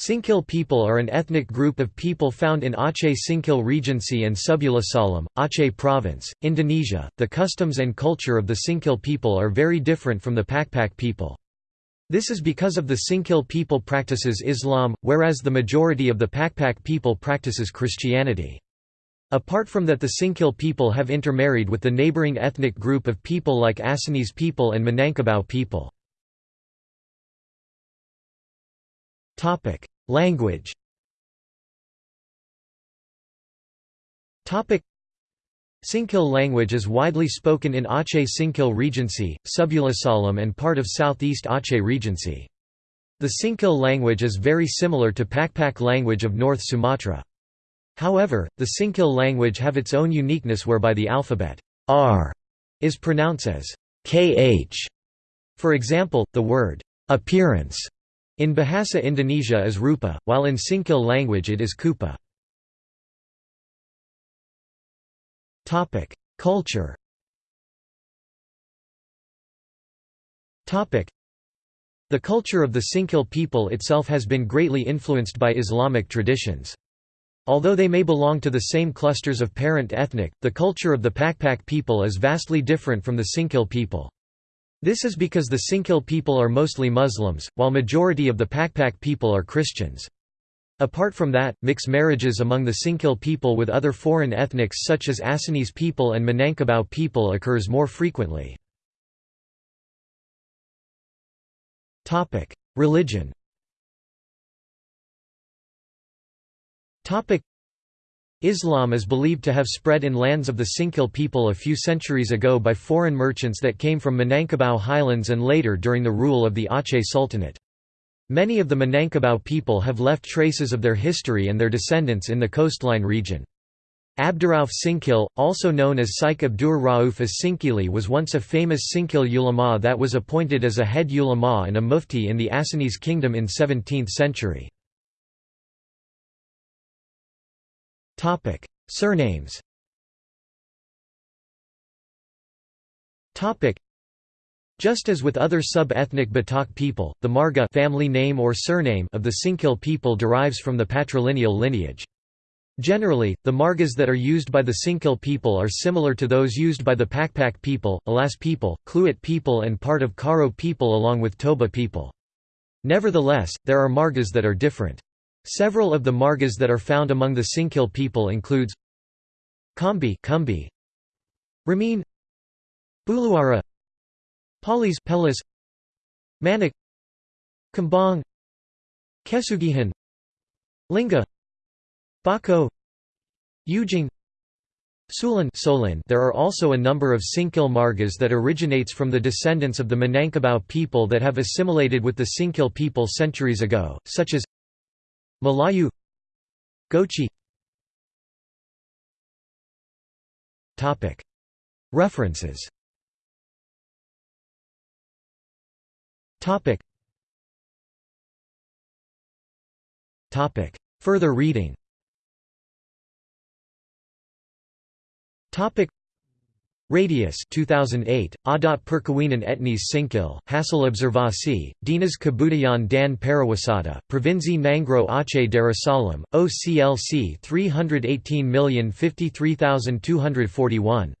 Singkil people are an ethnic group of people found in Aceh Singkil Regency and Subulussalam, Aceh Province, Indonesia. The customs and culture of the Singkil people are very different from the Pakpak people. This is because of the Singkil people practices Islam, whereas the majority of the Pakpak people practices Christianity. Apart from that the Singkil people have intermarried with the neighboring ethnic group of people like Acehnese people and Minangkabau people. Language. Topic: Singkil language is widely spoken in Aceh Singkil Regency, Subulussalam and part of southeast Aceh Regency. The Singkil language is very similar to Pakpak language of North Sumatra. However, the Singkil language have its own uniqueness whereby the alphabet r is pronounced as kh. For example, the word appearance in Bahasa Indonesia is rupa, while in Singkil language it is kupa. Culture The culture of the Singkil people itself has been greatly influenced by Islamic traditions. Although they may belong to the same clusters of parent ethnic, the culture of the Pakpak people is vastly different from the Singkil people. This is because the Singkil people are mostly Muslims, while majority of the Pakpak people are Christians. Apart from that, mixed marriages among the Singkil people with other foreign ethnics such as Acehnese people and Minangkabau people occurs more frequently. Religion Islam is believed to have spread in lands of the Singkil people a few centuries ago by foreign merchants that came from Minangkabau highlands and later during the rule of the Aceh Sultanate. Many of the Minangkabau people have left traces of their history and their descendants in the coastline region. Abdurrauf Singkil, also known as Syekh Abdur Rauf as Singkili was once a famous Singkil ulama that was appointed as a head ulama and a mufti in the Acehnese kingdom in 17th century. Topic: Surnames. Topic: Just as with other sub-ethnic Batak people, the Marga family name or surname of the Singkil people derives from the patrilineal lineage. Generally, the margas that are used by the Singkil people are similar to those used by the Pakpak people, Alas people, Kluet people and part of Karo people along with Toba people. Nevertheless, there are margas that are different. Several of the margas that are found among the Singkil people includes Kambi Kumbi, Ramin Buluara Palis Pelis Manik Kambang Kesugihan Linga Bako Ujing Sulan Solin. There are also a number of Singkil margas that originates from the descendants of the Minangkabau people that have assimilated with the Singkil people centuries ago, such as Melayu Gochi. References. Further reading Radius 2008, Adat Perkawinan Etnis Singkil, Hasil Observasi, Dinas Kebudayaan dan Pariwisata, Provinsi Nanggroe Aceh Darussalam, OCLC 318053241.